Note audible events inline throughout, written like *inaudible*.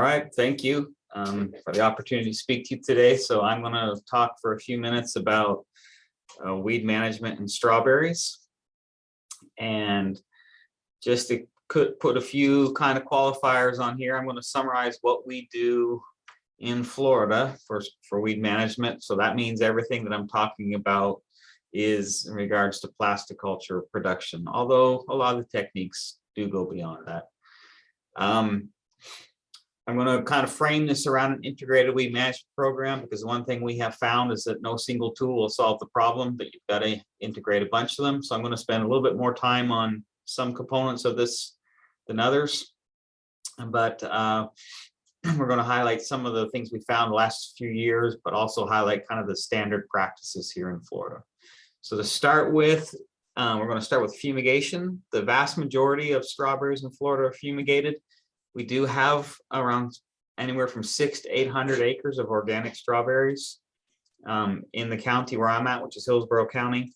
All right, thank you um, for the opportunity to speak to you today. So I'm going to talk for a few minutes about uh, weed management in strawberries. And just to put a few kind of qualifiers on here, I'm going to summarize what we do in Florida for, for weed management. So that means everything that I'm talking about is in regards to plasticulture production, although a lot of the techniques do go beyond that. Um, I'm going to kind of frame this around an integrated weed management program because one thing we have found is that no single tool will solve the problem, but you've got to integrate a bunch of them. So I'm going to spend a little bit more time on some components of this than others. But uh, *clears throat* we're going to highlight some of the things we found the last few years, but also highlight kind of the standard practices here in Florida. So to start with, um, we're going to start with fumigation. The vast majority of strawberries in Florida are fumigated. We do have around anywhere from six to 800 acres of organic strawberries um, in the county where I'm at, which is Hillsborough County.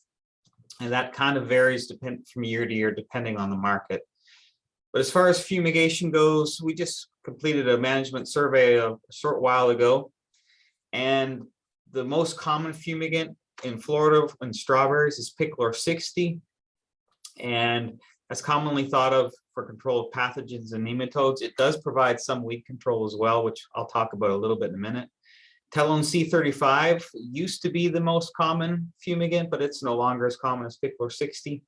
And that kind of varies depend from year to year, depending on the market. But as far as fumigation goes, we just completed a management survey a short while ago. And the most common fumigant in Florida in strawberries is Pic-Clor 60. And that's commonly thought of for control of pathogens and nematodes. It does provide some weed control as well, which I'll talk about a little bit in a minute. Telone C35 used to be the most common fumigant, but it's no longer as common as Pic-Clor 60.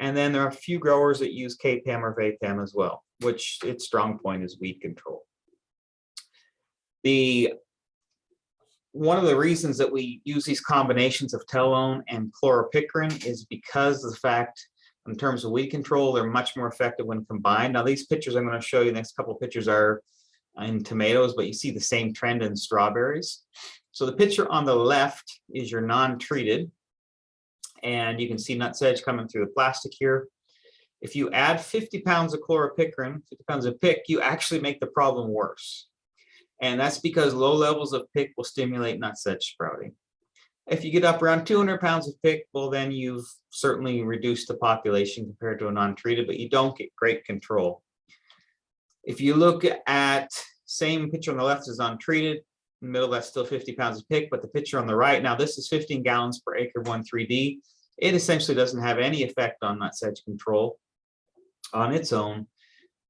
And then there are a few growers that use KPAM or VAPAM as well, which its strong point is weed control. The one of the reasons that we use these combinations of telone and chloropicrin is because of the fact in terms of weed control, they're much more effective when combined. Now these pictures I'm going to show you, the next couple of pictures are in tomatoes, but you see the same trend in strawberries. So the picture on the left is your non-treated, and you can see nut sedge coming through the plastic here. If you add 50 pounds of chloropicrin, 50 pounds of pick, you actually make the problem worse. And that's because low levels of pick will stimulate nut sedge sprouting. If you get up around 200 pounds of pick, well, then you've certainly reduced the population compared to a non-treated, but you don't get great control. If you look at same picture on the left is untreated, middle that's still 50 pounds of pick, but the picture on the right, now this is 15 gallons per acre 1,3-D. It essentially doesn't have any effect on nut sedge control on its own.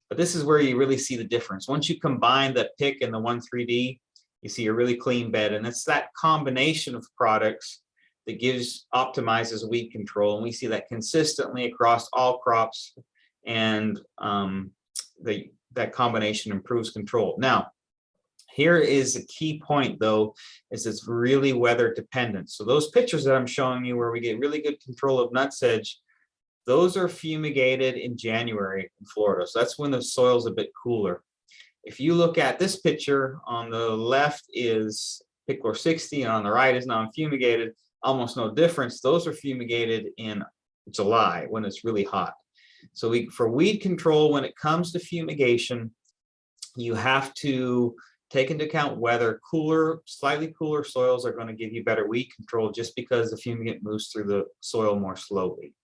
But this is where you really see the difference. Once you combine the pick and the 1,3-D, you see a really clean bed. And it's that combination of products that gives optimizes weed control. And we see that consistently across all crops and um, the, that combination improves control. Now, here is a key point though, is it's really weather dependent. So those pictures that I'm showing you where we get really good control of nut sedge, those are fumigated in January in Florida. So that's when the soil's a bit cooler. If you look at this picture on the left is Pic-Clor 60 and on the right is non-fumigated, almost no difference. Those are fumigated in July when it's really hot. So we, for weed control, when it comes to fumigation, you have to take into account whether Cooler, slightly cooler soils are going to give you better weed control just because the fumigant moves through the soil more slowly.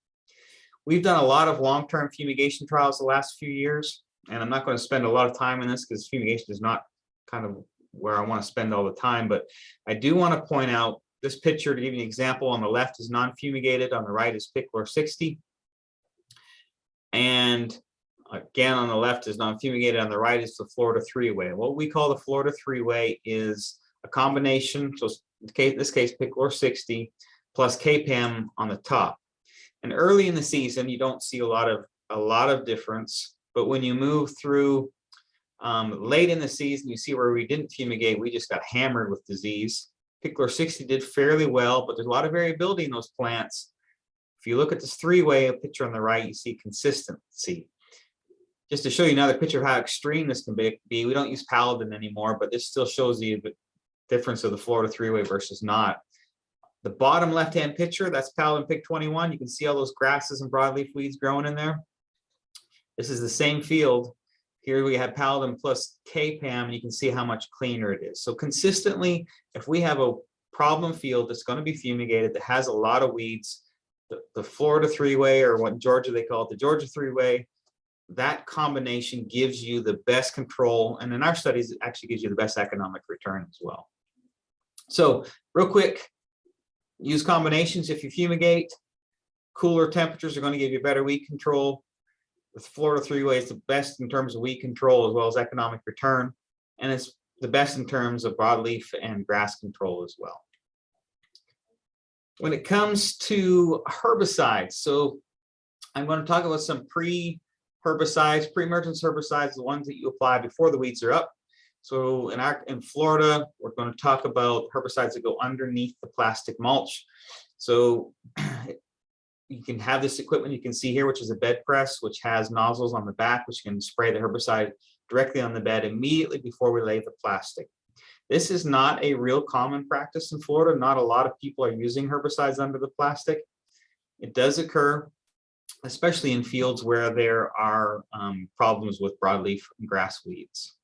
We've done a lot of long-term fumigation trials the last few years, and I'm not going to spend a lot of time in this because fumigation is not kind of where I want to spend all the time, but I do want to point out this picture to give you an example on the left is non-fumigated, on the right is Pic-Clor 60. And again, on the left is non-fumigated, on the right is the Florida three-way. What we call the Florida three-way is a combination, so in this case, Pic-Clor 60 plus KPAM on the top. And early in the season, you don't see a lot of a lot of difference, but when you move through um, late in the season, you see where we didn't fumigate, we just got hammered with disease. Pic-Clor 60 did fairly well, but there's a lot of variability in those plants. If you look at this three-way picture on the right, you see consistency. Just to show you another picture of how extreme this can be, we don't use Paladin anymore, but this still shows the difference of the Florida three-way versus not. The bottom left-hand picture, that's Paladin Pick 21. You can see all those grasses and broadleaf weeds growing in there. This is the same field. Here we have Paladin plus KPAM, and you can see how much cleaner it is. So consistently, if we have a problem field that's going to be fumigated, that has a lot of weeds, the, the Florida three-way, or what in Georgia they call it the Georgia three-way, that combination gives you the best control, and in our studies, it actually gives you the best economic return as well. So real quick, use combinations if you fumigate. Cooler temperatures are going to give you better weed control. With Florida three-way, it's the best in terms of weed control as well as economic return. And it's the best in terms of broadleaf and grass control as well. When it comes to herbicides, so I'm going to talk about some pre-herbicides, pre-emergence herbicides, the ones that you apply before the weeds are up. So in our, in Florida, we're going to talk about herbicides that go underneath the plastic mulch. So *clears throat* you can have this equipment you can see here, which is a bed press, which has nozzles on the back, which can spray the herbicide directly on the bed immediately before we lay the plastic. This is not a real common practice in Florida. Not a lot of people are using herbicides under the plastic. It does occur, especially in fields where there are um, problems with broadleaf and grass weeds.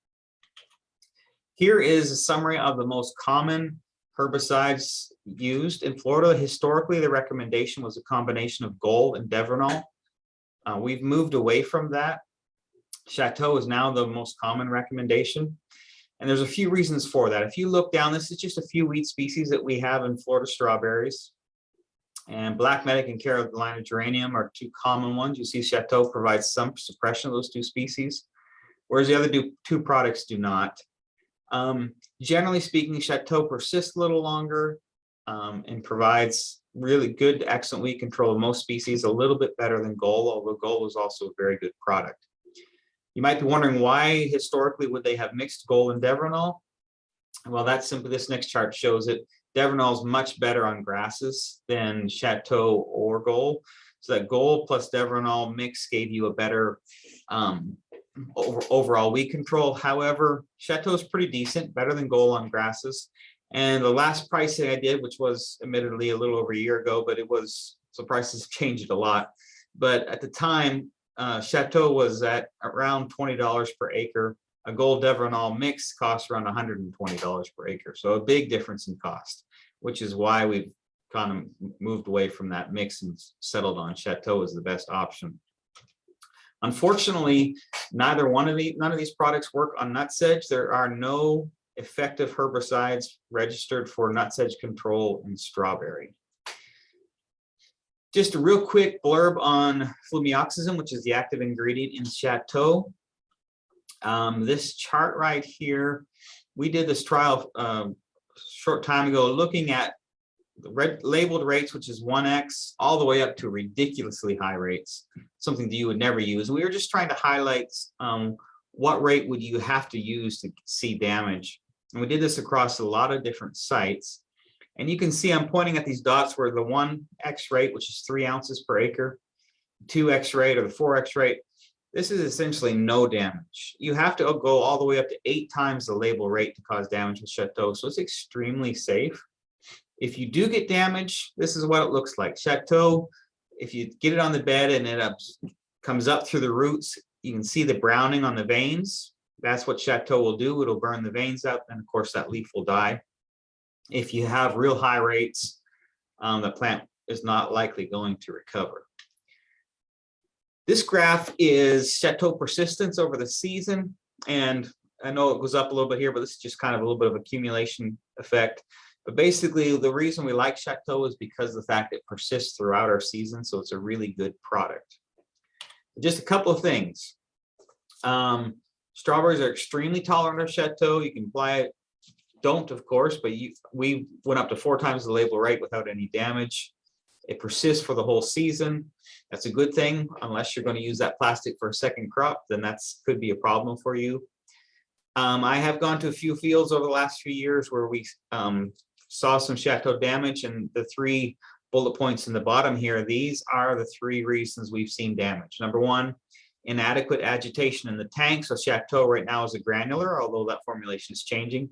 Here is a summary of the most common herbicides used in Florida. Historically, the recommendation was a combination of Goal and Devrinol. Uh, we've moved away from that. Chateau is now the most common recommendation. And there's a few reasons for that. If you look down, this is just a few weed species that we have in Florida strawberries. And black medic and Carolina geranium are two common ones. You see Chateau provides some suppression of those two species, whereas the other two products do not. Um, generally speaking, Chateau persists a little longer um, and provides really good, excellent weed control of most species, a little bit better than Goal, although Goal is also a very good product. You might be wondering why historically would they have mixed Goal and Devrinol? Well, that's simply this next chart shows it. Devrinol is much better on grasses than Chateau or Goal. So that Goal plus Devrinol mix gave you a better um, over, overall weed control. However, Chateau is pretty decent, better than Goal on grasses. And the last pricing I did, which was admittedly a little over a year ago, but it was, so prices *laughs* changed a lot. But at the time, uh, Chateau was at around $20 per acre. A Goal Devrinol mix costs around $120 per acre. So a big difference in cost, which is why we've kind of moved away from that mix and settled on Chateau as the best option. Unfortunately, neither one of these none of these products work on nutsedge. There are no effective herbicides registered for nutsedge control in strawberry. Just a real quick blurb on flumioxazin, which is the active ingredient in Chateau. Um, this chart right here, we did this trial um, short time ago looking at the red labeled rates, which is 1x, all the way up to ridiculously high rates, something that you would never use. We were just trying to highlight um, what rate would you have to use to see damage. And we did this across a lot of different sites. And you can see I'm pointing at these dots where the 1x rate, which is three ounces per acre, 2x rate or the 4x rate, this is essentially no damage. You have to go all the way up to eight times the label rate to cause damage with Chateau. So it's extremely safe. If you do get damage, this is what it looks like. Chateau, if you get it on the bed and it up, comes up through the roots, you can see the browning on the veins. That's what Chateau will do. It'll burn the veins up and of course that leaf will die. If you have real high rates, um, the plant is not likely going to recover. This graph is Chateau persistence over the season. And I know it goes up a little bit here, but this is just kind of a little bit of accumulation effect. But basically, the reason we like Chateau is because the fact it persists throughout our season, so it's a really good product. Just a couple of things. Um, strawberries are extremely tolerant of Chateau. You can buy it, don't of course, but you, we went up to four times the label rate without any damage. It persists for the whole season. That's a good thing, unless you're going to use that plastic for a second crop, then that's could be a problem for you. Um, I have gone to a few fields over the last few years where we um, saw some chateau damage and the three bullet points in the bottom here, these are the three reasons we've seen damage. Number one, inadequate agitation in the tank. So chateau right now is a granular, although that formulation is changing.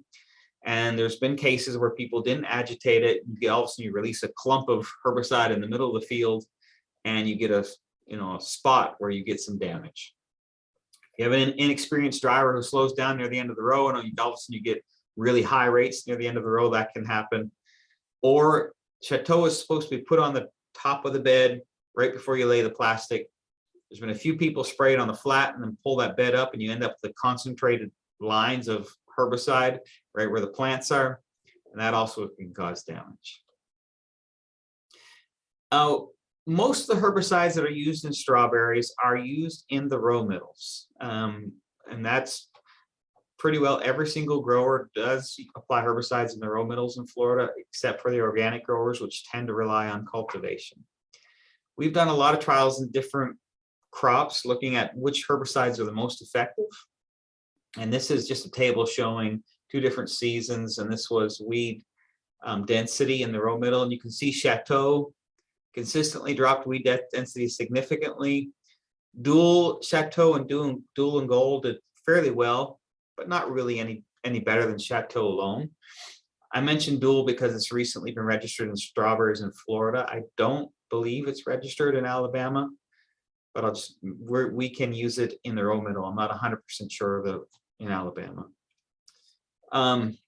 And there's been cases where people didn't agitate it. You all of a sudden you release a clump of herbicide in the middle of the field and you get a, you know, a spot where you get some damage. You have an inexperienced driver who slows down near the end of the row and all of a sudden you get really high rates near the end of the row, that can happen. Or Chateau is supposed to be put on the top of the bed right before you lay the plastic. There's been a few people spray it on the flat and then pull that bed up and you end up with the concentrated lines of herbicide right where the plants are. And that also can cause damage. Uh, most of the herbicides that are used in strawberries are used in the row middles. Um, and that's pretty well every single grower does apply herbicides in the row middles in Florida, except for the organic growers, which tend to rely on cultivation. We've done a lot of trials in different crops, looking at which herbicides are the most effective. And this is just a table showing two different seasons, and this was weed um, density in the row middle, and you can see Chateau consistently dropped weed density significantly. Dual Chateau and Dual, Dual and Goal did fairly well, but not really any, any better than Chateau alone. I mentioned Dual because it's recently been registered in strawberries in Florida. I don't believe it's registered in Alabama, but I'll just, we're, we can use it in the row middle. I'm not 100% sure of it in Alabama. Um,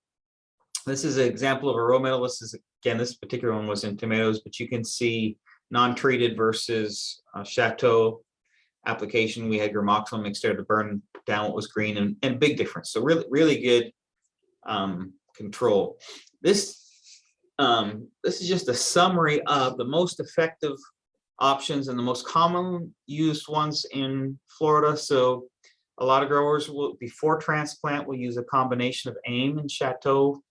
this is an example of a row middle. This is, again, this particular one was in tomatoes, but you can see non-treated versus uh, Chateau application. We had gramoxone mixed there to burn down what was green and, and big difference. So really, really good um, control. This, um, this is just a summary of the most effective options and the most common used ones in Florida. So a lot of growers will, before transplant, will use a combination of AIM and Chateau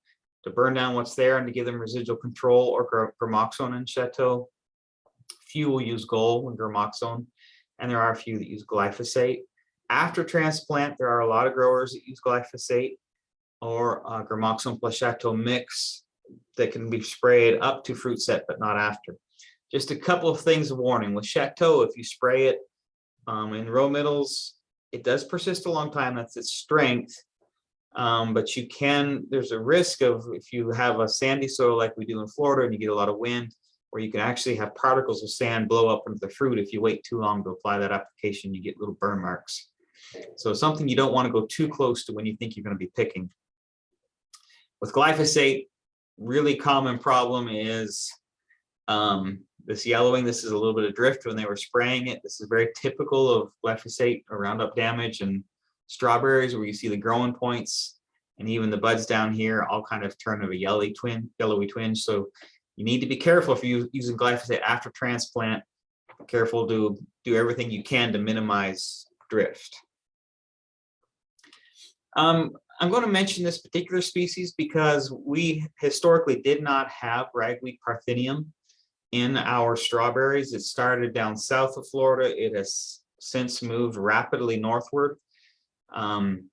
to burn down what's there and to give them residual control or gramoxone and Chateau. Few will use Goal and gramoxone, and there are a few that use glyphosate. After transplant, there are a lot of growers that use glyphosate or uh, gramoxone plus Chateau mix that can be sprayed up to fruit set, but not after. Just a couple of things of warning with Chateau, if you spray it um, in row middles, it does persist a long time. That's its strength. Um, but you can, there's a risk of if you have a sandy soil like we do in Florida and you get a lot of wind, where you can actually have particles of sand blow up into the fruit. If you wait too long to apply that application, you get little burn marks. So something you don't want to go too close to when you think you're going to be picking. With glyphosate, really common problem is um, this yellowing, this is a little bit of drift when they were spraying it. This is very typical of glyphosate or Roundup damage and strawberries where you see the growing points and even the buds down here all kind of turn of a yellowy twin, yellowy twinge. So you need to be careful if you're using glyphosate after transplant. Careful to do everything you can to minimize drift. Um, I'm going to mention this particular species because we historically did not have ragweed parthenium in our strawberries. It started down south of Florida. It has since moved rapidly northward. Um,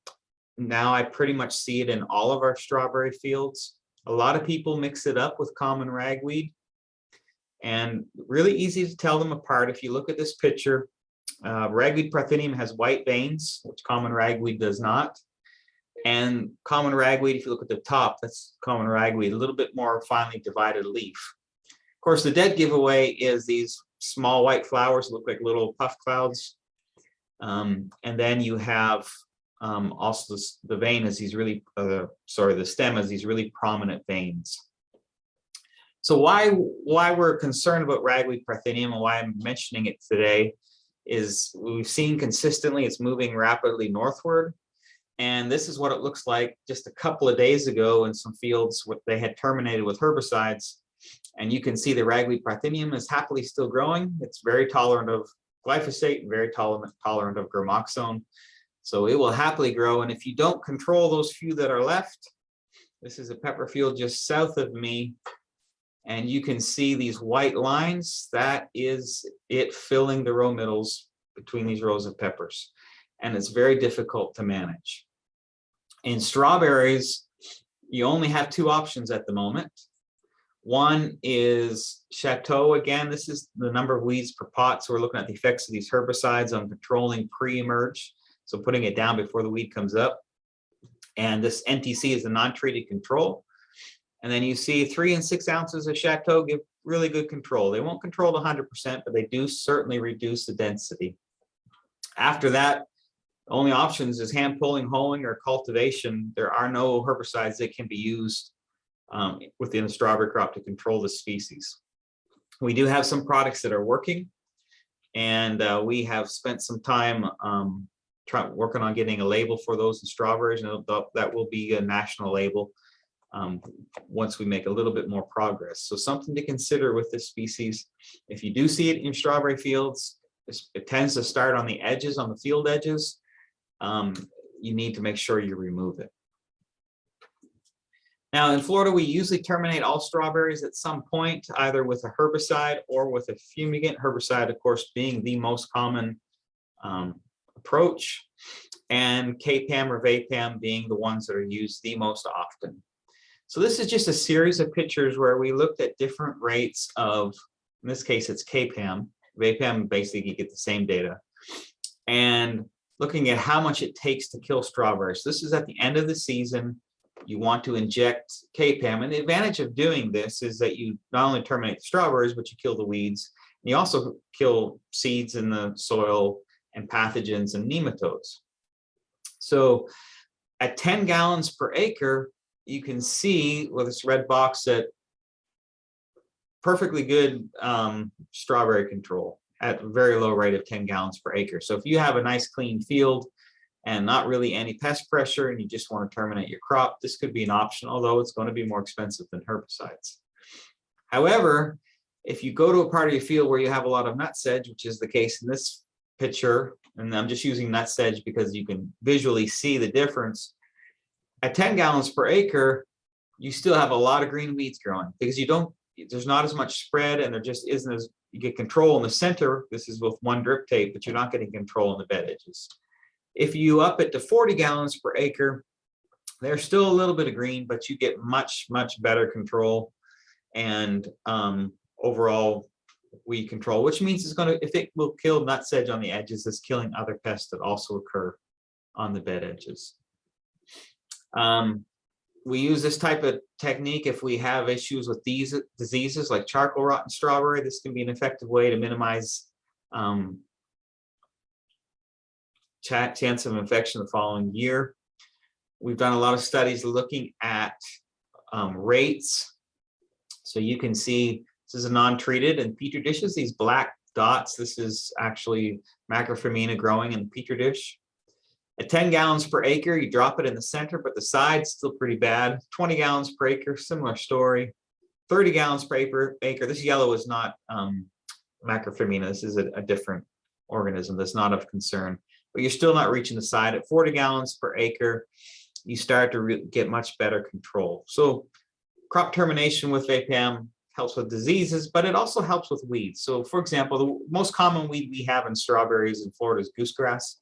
now I pretty much see it in all of our strawberry fields. A lot of people mix it up with common ragweed and really easy to tell them apart. If you look at this picture, uh, ragweed parthenium has white veins, which common ragweed does not. And common ragweed, if you look at the top, that's common ragweed, a little bit more finely divided leaf course, the dead giveaway is these small white flowers look like little puff clouds. Um, and then you have um, also this, the vein is these really, uh, sorry, the stem is these really prominent veins. So why, why we're concerned about ragweed parthenium and why I'm mentioning it today is we've seen consistently it's moving rapidly northward. And this is what it looks like just a couple of days ago in some fields what they had terminated with herbicides and you can see the ragweed parthenium is happily still growing. It's very tolerant of glyphosate very tolerant, tolerant of gramoxone. So it will happily grow. And if you don't control those few that are left, this is a pepper field just south of me. And you can see these white lines. That is it filling the row middles between these rows of peppers. And it's very difficult to manage. In strawberries, you only have two options at the moment. One is Chateau. Again, this is the number of weeds per pot. So we're looking at the effects of these herbicides on controlling pre-emerge. So putting it down before the weed comes up. And this NTC is the non-treated control. And then you see three and six ounces of Chateau give really good control. They won't control 100%, but they do certainly reduce the density. After that, only options is hand pulling, hoeing, or cultivation. There are no herbicides that can be used um, within the strawberry crop to control the species. We do have some products that are working. And uh, we have spent some time um, trying, working on getting a label for those in strawberries, and that will be a national label um, once we make a little bit more progress. So something to consider with this species. If you do see it in strawberry fields, it tends to start on the edges, on the field edges. Um, You need to make sure you remove it. Now, in Florida, we usually terminate all strawberries at some point, either with a herbicide or with a fumigant. Herbicide, of course, being the most common um, approach, and KPAM or VAPAM being the ones that are used the most often. So this is just a series of pictures where we looked at different rates of, in this case, it's KPAM. VAPAM, basically you get the same data. And looking at how much it takes to kill strawberries. This is at the end of the season. You want to inject KPAM. And the advantage of doing this is that you not only terminate the strawberries, but you kill the weeds. And you also kill seeds in the soil and pathogens and nematodes. So at 10 gallons per acre, you can see with this red box that perfectly good um, strawberry control at a very low rate of 10 gallons per acre. So if you have a nice clean field and not really any pest pressure and you just want to terminate your crop, this could be an option, although it's going to be more expensive than herbicides. However, if you go to a part of your field where you have a lot of nut sedge, which is the case in this picture, and I'm just using nut sedge because you can visually see the difference. At 10 gallons per acre, you still have a lot of green weeds growing because you don't, there's not as much spread and there just isn't as, you get control in the center. This is with one drip tape, but you're not getting control in the bed edges. If you up it to 40 gallons per acre, there's still a little bit of green, but you get much, much better control and um, overall weed control, which means it's gonna, if it will kill nut sedge on the edges, it's killing other pests that also occur on the bed edges. Um, we use this type of technique if we have issues with these diseases like charcoal rot and strawberry. This can be an effective way to minimize um, chance of infection the following year. We've done a lot of studies looking at um, rates. So you can see this is a non-treated and petri dishes, these black dots, this is actually Macrophomina growing in the petri dish. At 10 gallons per acre, you drop it in the center, but the side's still pretty bad. 20 gallons per acre, similar story. 30 gallons per acre, this yellow is not um, Macrophomina, this is a, a different organism that's not of concern, but you're still not reaching the side. At 40 gallons per acre, you start to get much better control. So crop termination with VAPAM helps with diseases, but it also helps with weeds. So for example, the most common weed we have in strawberries in Florida is goosegrass.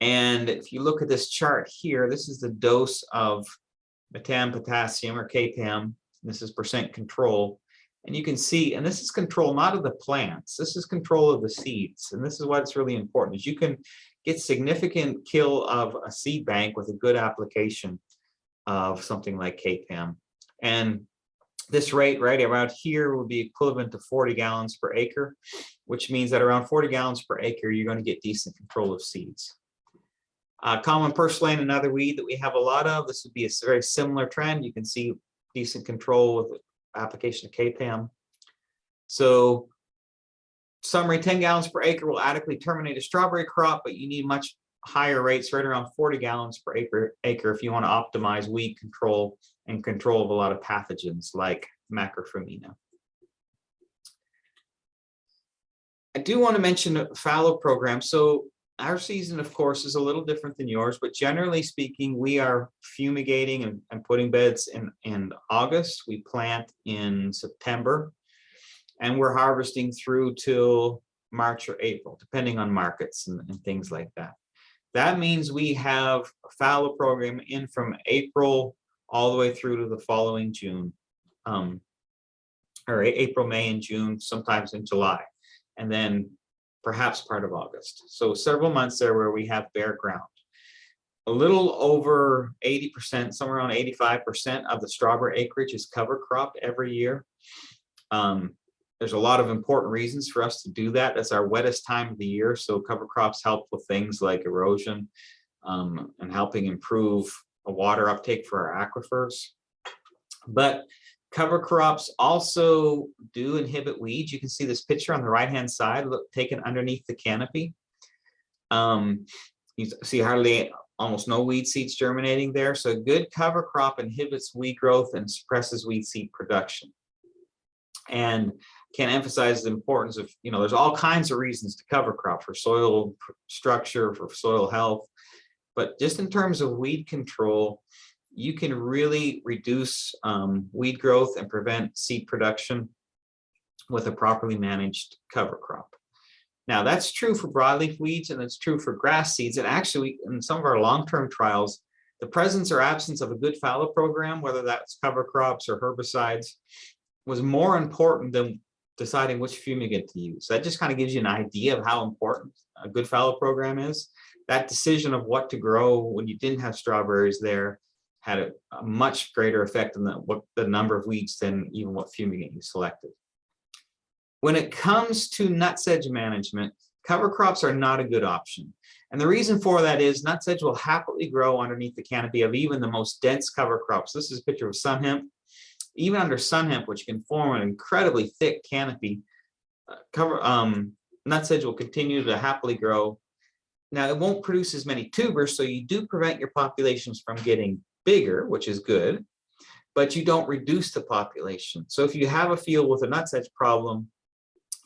And if you look at this chart here, this is the dose of metam potassium or KPAM. This is percent control. And you can see, and this is control not of the plants, this is control of the seeds. And this is why it's really important, is you can get significant kill of a seed bank with a good application of something like KPAM. And this rate right around here would be equivalent to 40 gallons per acre, which means that around 40 gallons per acre, you're going to get decent control of seeds. Uh, common purslane, another weed that we have a lot of. This would be a very similar trend. You can see decent control with application of KPAM. So summary, 10 gallons per acre will adequately terminate a strawberry crop, but you need much higher rates, right around 40 gallons per acre, acre if you want to optimize weed control and control of a lot of pathogens like Macrophomina. I do want to mention a fallow program. So our season, of course, is a little different than yours, but generally speaking, we are fumigating and, and putting beds in, in August. We plant in September and we're harvesting through till March or April, depending on markets and, and things like that. That means we have a fallow program in from April all the way through to the following June. Um, or April, May, and June, sometimes in July, and then perhaps part of August. So several months there where we have bare ground. A little over 80%, somewhere around 85% of the strawberry acreage is cover cropped every year. Um, there's a lot of important reasons for us to do that. That's our wettest time of the year. So cover crops help with things like erosion um, and helping improve a water uptake for our aquifers. But Cover crops also do inhibit weeds. You can see this picture on the right-hand side, look, taken underneath the canopy. Um, you see hardly, almost no weed seeds germinating there. So a good cover crop inhibits weed growth and suppresses weed seed production. And can't emphasize the importance of, you know, there's all kinds of reasons to cover crop for soil structure, for soil health. But just in terms of weed control, you can really reduce um, weed growth and prevent seed production with a properly managed cover crop. Now that's true for broadleaf weeds and it's true for grass seeds. And actually in some of our long-term trials, the presence or absence of a good fallow program, whether that's cover crops or herbicides, was more important than deciding which fumigant to use. That just kind of gives you an idea of how important a good fallow program is. That decision of what to grow when you didn't have strawberries there had a, a much greater effect on the, what the number of weeds than even what fumigant you selected. When it comes to nutsedge management, cover crops are not a good option. And the reason for that is nutsedge will happily grow underneath the canopy of even the most dense cover crops. This is a picture of sun hemp. Even under sun hemp, which can form an incredibly thick canopy, uh, cover um, nutsedge will continue to happily grow. Now it won't produce as many tubers, so you do prevent your populations from getting bigger, which is good, but you don't reduce the population. So if you have a field with a nutsedge problem,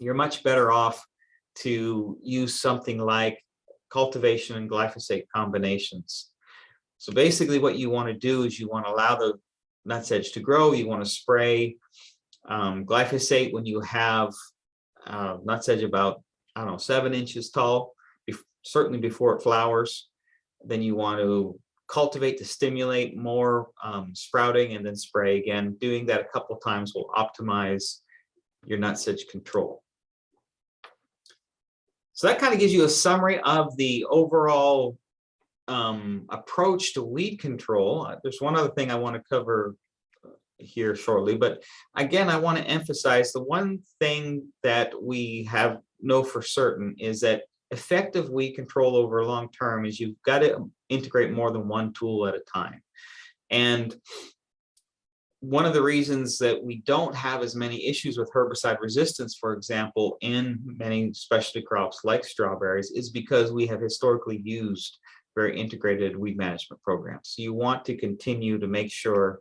you're much better off to use something like cultivation and glyphosate combinations. So basically what you want to do is you want to allow the nutsedge to grow. You want to spray um, glyphosate when you have uh, nutsedge about, I don't know, seven inches tall, be certainly before it flowers. Then you want to cultivate to stimulate more um, sprouting and then spray again. Doing that a couple times will optimize your nutsedge control. So that kind of gives you a summary of the overall um, approach to weed control. Uh, there's one other thing I want to cover uh, here shortly, but again, I want to emphasize the one thing that we have know for certain is that effective weed control over long term is you've got to integrate more than one tool at a time. And one of the reasons that we don't have as many issues with herbicide resistance, for example, in many specialty crops like strawberries is because we have historically used very integrated weed management programs. So you want to continue to make sure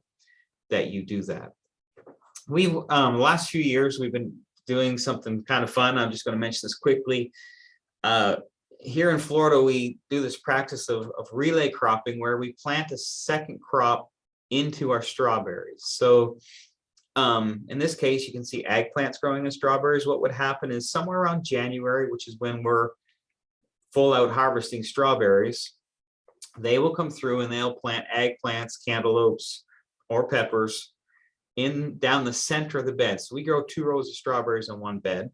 that you do that. We've, um, last few years, we've been doing something kind of fun. I'm just going to mention this quickly. Uh, here in Florida, we do this practice of, of relay cropping where we plant a second crop into our strawberries. So um, in this case, you can see eggplants growing in strawberries. What would happen is somewhere around January, which is when we're full out harvesting strawberries, they will come through and they'll plant eggplants, cantaloupes, or peppers in down the center of the bed. So we grow two rows of strawberries in one bed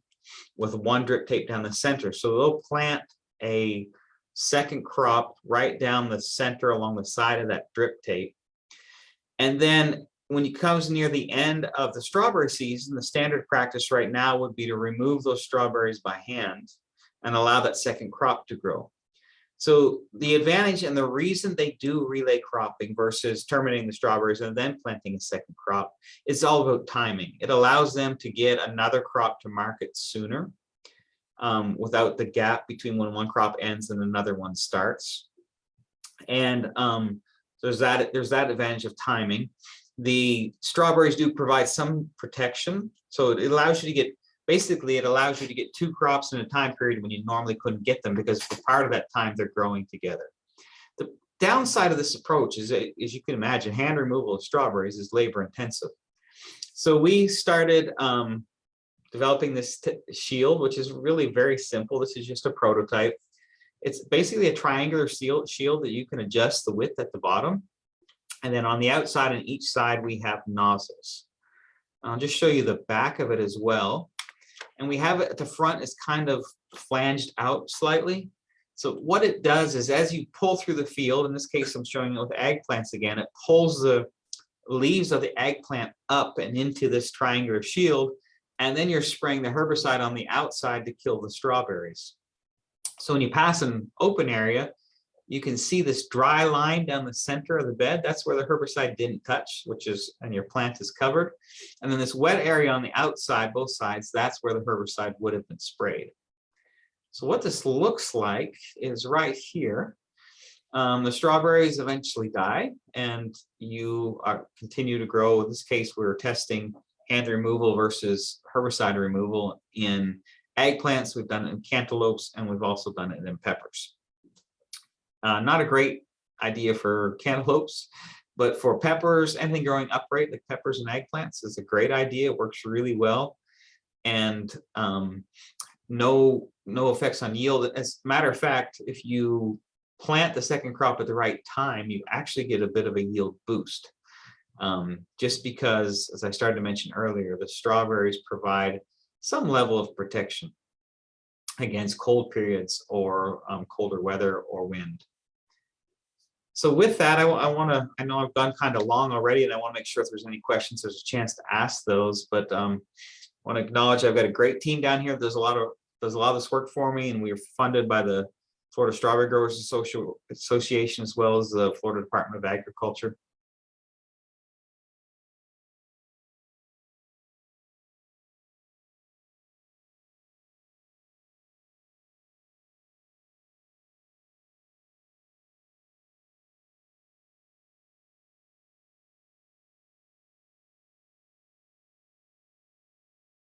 with one drip tape down the center. So they'll plant a second crop right down the center along the side of that drip tape. And then when it comes near the end of the strawberry season, the standard practice right now would be to remove those strawberries by hand and allow that second crop to grow. So the advantage and the reason they do relay cropping versus terminating the strawberries and then planting a second crop is all about timing. It allows them to get another crop to market sooner um, without the gap between when one crop ends and another one starts. And um, there's that there's that advantage of timing. The strawberries do provide some protection, so it allows you to get basically it allows you to get two crops in a time period when you normally couldn't get them because for part of that time they're growing together. The downside of this approach is, as you can imagine, hand removal of strawberries is labor intensive. So we started um, developing this shield, which is really very simple. This is just a prototype. It's basically a triangular shield, shield that you can adjust the width at the bottom. And then on the outside and each side, we have nozzles. I'll just show you the back of it as well. And we have it at the front is kind of flanged out slightly. So what it does is as you pull through the field, in this case, I'm showing it with eggplants again, it pulls the leaves of the eggplant up and into this triangular shield. And then you're spraying the herbicide on the outside to kill the strawberries. So when you pass an open area, you can see this dry line down the center of the bed. That's where the herbicide didn't touch, which is, and your plant is covered. And then this wet area on the outside, both sides, that's where the herbicide would have been sprayed. So what this looks like is right here. Um, the strawberries eventually die and you are, continue to grow. In this case, we were testing hand removal versus herbicide removal in eggplants. We've done it in cantaloupes and we've also done it in peppers. Uh, not a great idea for cantaloupes, but for peppers, anything growing upright like peppers and eggplants is a great idea. It works really well. And um, no, no effects on yield. As a matter of fact, if you plant the second crop at the right time, you actually get a bit of a yield boost. Um, just because, as I started to mention earlier, the strawberries provide some level of protection against cold periods or um, colder weather or wind. So with that, I, want to, I know I've gone kind of long already and I want to make sure if there's any questions, there's a chance to ask those, but um, want to acknowledge I've got a great team down here. There's a lot of, there's a lot of this work for me and we are funded by the Florida Strawberry Growers Association as well as the Florida Department of Agriculture.